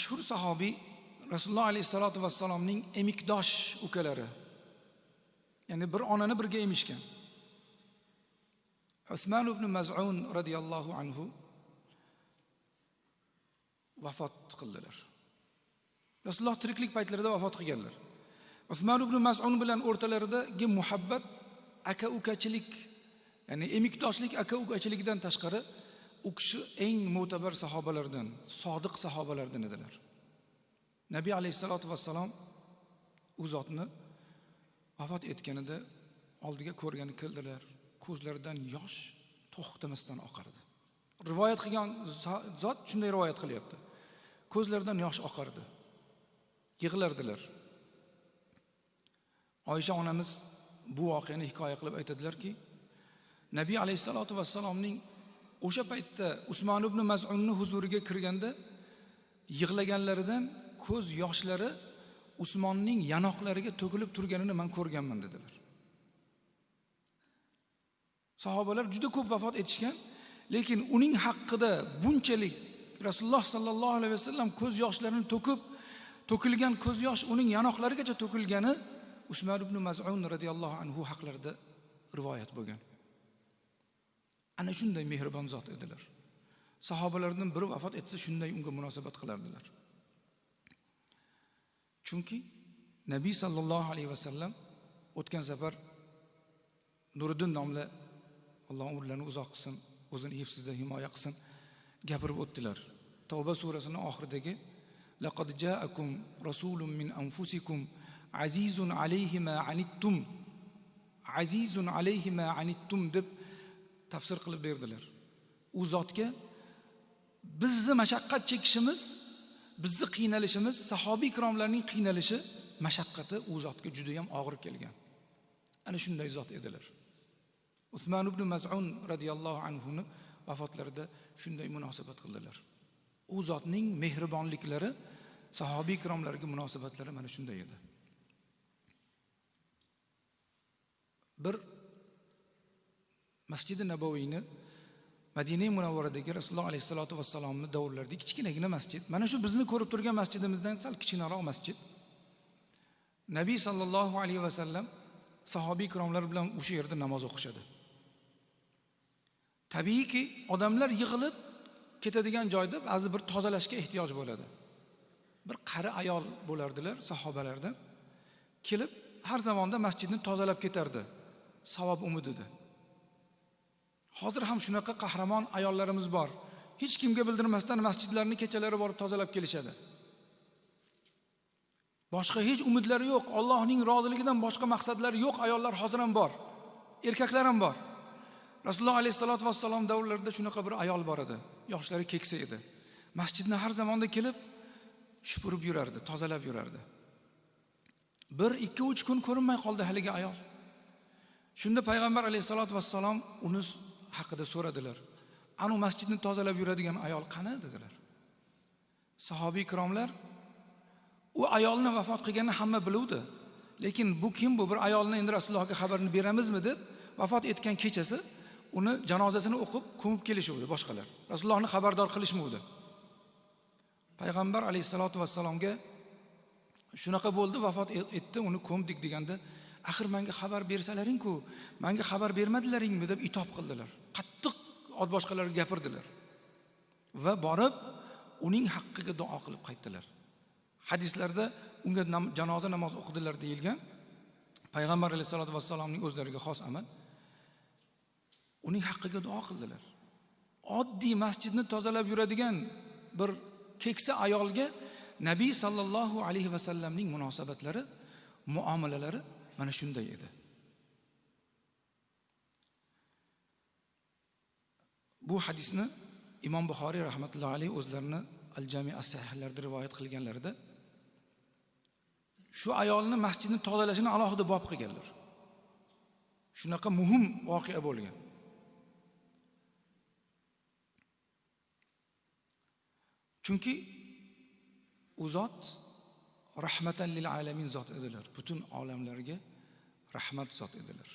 mashhur sahobiy rasululloh alayhissalotu vassalomning emikdosh ukalari ya'ni bir onani birga emishgan. Usmon ibn mazun roziyallohu anhu vafot qildilar. Rasululloh tiriklik paytlarida vafot qilganlar. Usmon ibn mazun bilan o'rtalaridagi muhabbat aka ukachilik ya'ni emikdoshlik aka ukachilikdan tashqari u kishi eng mo'tabar sahobalardan sodiq sahobalardan edilar. Nabiy alayhissalotu vassalom u zotni vafot etganida oldiga ko'rgani keldilar. Ko'zlaridan yosh to'xtamasdan oqardi. Rivoyat qilgan zot shunday rivoyat qilyapti. Ko'zlaridan yosh oqardi. Yig'lardilar. Oysha onamiz bu voqeani hikoya qilib aytadilarki nabiy alayhissalotu vassalomning o'sha paytda usmon ibn mazunni huzuriga kirganda yig'laganlaridan ko'z yoshlari usmonning yanoqlariga to'kilib turganini man ko'rganman dedilar. Sahobalar juda ko'p vafot etishgan lekin uning haqida bunchalik rasululloh sollallohu alayhi vasallam ko'z yoshlarini to'kib to'kilgan ko'z yosh uning yanoqlarigacha to'kilgani usmon ibn mazun roziyallohu anhu haqlarida rivoyat bo'lgan. Ana shunday mehribon zot edilar. Sahobalardan biri vafot etsa shunday unga munosabat qilardilar. Chunki nabiy sollallohu alayhi vasallam o'tgan safar nuriddin nomli alloh umrlarini uzoq qilsin o'zini hifzida himoya qilsin gapirib o'tdilar. Tavba surasini oxiridagi laqad jaakum rasulun min anfusikum azizun alayhi ma anittum azizun alayhi ma anittum deb tafsir qilib berdilar. U zotga bizni mashaqqat chekishimiz bizni qiynalishimiz sahobiy ikromlarning qiynalishi mashaqqati u zotga judayam og'ir kelgan. Ana shunday zot edilar. Usmon ibn mazun roziyallohu anhuni vafotlarida shunday munosabat qildilar. U zotning mehribonliklari sahobiy ikromlarga munosabatlari mana shunday edi. Bir masjidi naboviyni madina munavvaradagi rasululloh alayhissalotu vassalomni davrlarida kichkinagina masjid. Mana shu bizni ko'rib turgan masjidimizdan sal kichkinaroq masjid. Nabiy sollallohu alayhi vasallam sahobiy ikromlar bilan o'sha yerda namoz o'qishadi. Tabiiyki odamlar yig'ilib ketadigan joyda ba'zi bir tozalashga ehtiyoj bo'ladi. Bir qari ayol bo'lardilar sahobalardan kelib har zamonda masjidni tozalab ketardi. Savob umidida. Hozir ham shunaqa qahramon ayollarimiz bor. Hech kimga bildirmasdan masjidlarni kechalari borib tozalab kelishadi. Boshqa hech umidlari yo'q. Allohning roziligidan boshqa maqsadlari yo'q. Ayollar hozir ham bor. Erkaklar ham bor. Rasululloh alayhissalotu vassalom davrlarida shunaqa bir ayol bor edi. Yoshlari keksa edi. Masjidni har zamonda kelib shupurib yurardi tozalab yurardi. Bir ikki uch kun ko'rinmay qoldi haligi ayol. Shunda payg'ambar alayhissalotu vassalom uni haqida so'radilar. Anu masjidni tozalab yuradigan ayol qani dedilar. Sahobiy ikromlar u ayolni vafot qilganini hamma biluvdi. Lekin bu kim bu? Bir ayolni endi rasulullohga xabarini beramizmi deb vafot etgan kechasi uni janozasini o'qib ko'mib kelishuvdi boshqalar. Rasulullohni xabardor qilishmovdi payg'ambar alayhissalotu vassalomga shunaqa bo'ldi vafot e-, etdi uni ko'mdik deganda axir menga xabar bersalaring-ku menga xabar bermadilaringmi? deb itob qildilar. Qattiq boshqalarga gapirdilar. Va borib uning haqqiga duo qilib qaytdilar. Hadislarda unga nam, janoza namozi o'qidilar deyilgan payg'ambar alayhissalotu vassalomning o'zlariga xos amal. Uning haqqiga duo qildilar. Oddiy masjidni tozalab yuradigan bir keksa ayolga nabiy sollallohu alayhi vasallamning munosabatlari muomalalari mana shunday edi. Bu hadisni imom buxoriy rahmatullohi alayhi o'zlarini al jami as sahihlarida rivoyat qilganlarida shu ayolni masjidni tozalashini alohida bob qilganlar. Shunaqa muhim voqea bo'lgan. Chunki u zot rahmatan lil alamin zot edilar. Butun olamlarga rahmat zot edilar.